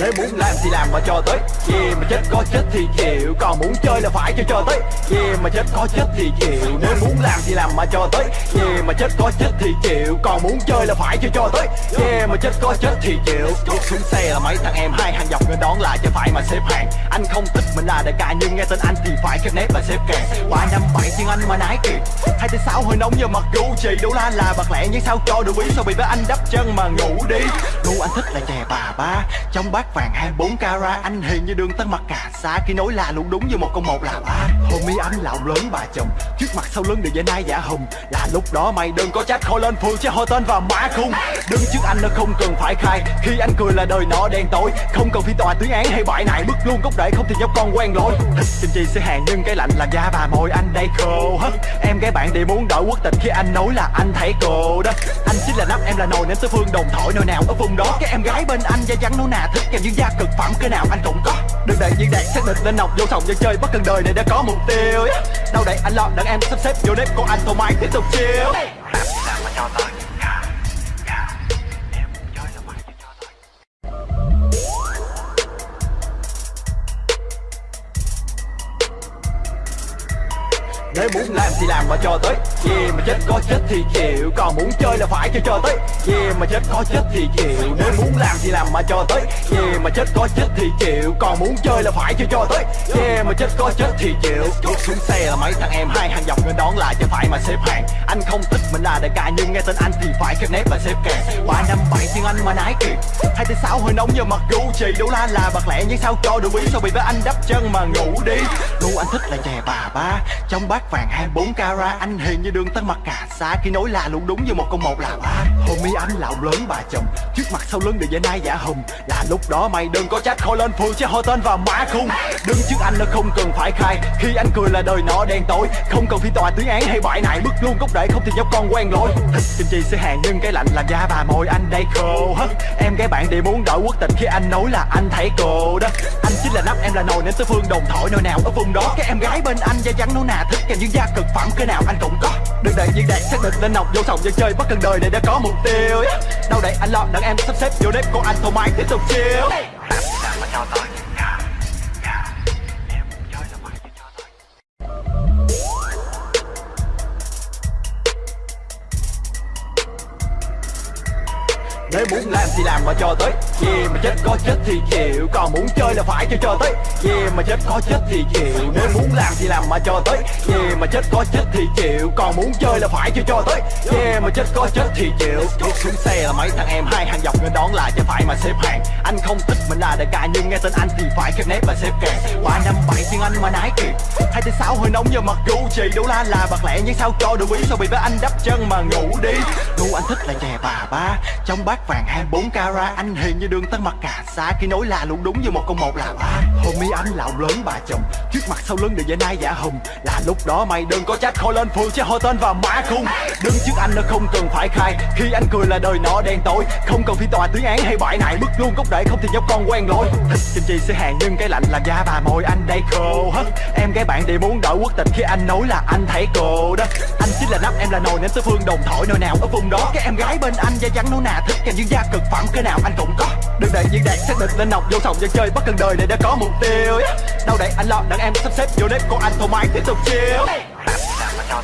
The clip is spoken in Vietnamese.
Nếu muốn làm thì làm mà cho tới. Yeah mà chết có chết thì chịu. Còn muốn chơi là phải cho cho tới. Yeah mà chết có chết thì chịu. Nếu muốn làm thì làm mà cho tới. Yeah mà chết có chết thì chịu. Còn muốn chơi là phải cho cho tới. Yeah mà chết có chết thì chịu. Bước xuống xe là mấy thằng em hai hàng dọc người đón lại chứ phải mà xếp hàng. Anh không thích mình là đại ca nhưng nghe tên anh thì phải khép nép và xếp kèn Ba năm bảy tiếng anh mà nái kì. Hai tới sáu hơi nóng như mặt chỉ Đủ la là bạc lẻ nhưng sao cho được ý. Sao bị với anh đắp chân mà ngủ đi. Gu anh thích là chè bà ba. Trong bát vàng 24 carat, Anh hiền như đường tân mặt cà xa Khi nói là luôn đúng như một con một là ba. Homie anh là lớn bà chồng, Trước mặt sau lưng đều dây nai giả hùng. Là lúc đó mày đừng có trách khôi lên phường Chứ hôi tên và mã khung. Đứng trước anh nó không cần phải khai, Khi anh cười là đời nó đen tối. Không cần phi tòa tuyên án hay bại này Bước luôn gốc để không thì nhóc con quen lối. Thịt kim chi sẽ hàng nhưng cái lạnh làm da bà môi, anh đây khô hất. Em gái bạn đều muốn đổi quốc tịch, khi anh nói là anh thấy cô đó. Anh chính là nắp, em là nồi nên tứ phương đồng thổi, nồi nào ở vùng đó. Cái em gái bên anh da trắng nó nà, thích kèm những gia cực phẩm, cái nào anh cũng có. Đừng để những đạn xác định lên nọc vô sòng dân chơi bất cần đời này đã có mục tiêu Đâu để anh lo đặng em sắp xếp vô nếp của anh thoải mái tiếp tục chiếu Làm mà cho tới thế muốn làm thì làm mà cho tới. Yeah mà chết có chết thì chịu, Còn muốn chơi là phải chơi cho tới. Yeah mà chết có chết thì chịu, Nếu muốn làm thì làm mà cho tới. Yeah mà chết có chết thì chịu, Còn muốn chơi là phải chơi cho tới. Yeah mà chết có chết thì chịu. Bước xuống xe là mấy thằng em, hai hàng dọc người đón lại chứ phải mà xếp hàng. Anh không thích mình là đại ca, nhưng nghe tên anh thì phải khép nép và xếp kèn Ba năm bảy tiếng anh mà nái kịp Hai tới sáu hơi nóng như mặt Gucci Đủ la là bạc lẻ, nhưng sao cho được ý Sao bị với anh đắp chân mà ngủ đi? Gu anh thích là chè bà ba. Trong bát vàng 24 carat, Anh hiền như đường tân mặt cà sa. Khi nói là luôn đúng như một con một là ba. Homie anh là ông lớn bà chồng, Trước mặt sau lưng đều dây nai giả hùng Là lúc đó mày đừng có trách khỏi lên phường Chứ hô tên và má khung. Đứng trước anh nó không cần phải khai. Khi anh cười là đời nó đen tối. Không cần phi tòa tuyên án hay bại này Bước luôn gốc để không thì nhóc con quen lối Thịt kim chi sẽ hàng nhưng cái lạnh làm da bà môi. Anh đây khô hết. Em gái bạn thì muốn đổi quốc tịch. Khi anh nói là anh thấy cô đó. Anh chính là nắp, em là nồi nên tứ phương đồng thổi nơi nào ở vùng đó. Cái em gái bên anh da trắng nấu nà, thích kèm những da cực phẩm. Cái nào anh cũng có. Đừng để diễn đạt xác định lên nọc vô sòng dân chơi bất cần đời này đã có một mục tiêu. Đâu đây anh lo, đợi em sắp xếp vô nếp của anh thoải mái tiếp tục chill. Làm mà cho tới Nếu muốn làm thì làm mà cho tới. Yeah mà chết có chết thì chịu. Còn muốn chơi là phải cho cho tới. Yeah mà chết có chết thì chịu. Nếu muốn làm thì làm mà cho tới. Yeah mà chết có chết thì chịu. Còn muốn chơi là phải cho cho tới. Yeah mà chết có chết thì chịu. Bước xuống xe là mấy thằng em hai hàng dọc người đón lại chứ phải mà xếp hàng. Anh không thích mình là đại ca nhưng nghe tên anh thì phải khép nép và xếp kèn Ba năm bảy tiếng anh mà nái kịp Hai tới sáu hơi nóng giờ mặt Gucci Đủ la là bạc lẹ nhưng sao cho đủ ý Sao bị với anh đắp chân mà ngủ đi. Ngu anh thích là chè bà ba, Trong bát vàng 24 cara Anh hiền như đường tân mặt cà sa, Khi nói là luôn đúng như một con một là ba. Homie anh là lớn bà chồng, Trước mặt sau lưng đều dễ nai giả hùng. Là lúc đó mày đừng có trách khỏi lên phường Chứ hô tên và mã khung. Đứng trước anh nó không cần phải khai, Khi anh cười là đời nó đen tối. Không cần phi tòa tuyên án hay bại này Bước luôn gốc để không thì nhóc con quen lối. Thịt kim chi sẽ hàng nhưng cái lạnh làm da bà môi anh đây khô hết Em gái bạn thì muốn đổi quốc tịch. Khi anh nói là anh thấy cô đó, Anh chính là nắp em là nồi nên tứ phương đồng thổi nồi nào ở vùng đó. Cái em gái bên anh da trắng nấu nà, thích kèm những da cực phẩm, cái nào anh cũng có. Đừng để những đạt xác định lên nọc vô sòng dân chơi bất cần đời này đã có mục tiêu Đâu để anh lo đặng em sắp xếp vô nếp của anh thoải mái tiếp tục chiêu. Làm cho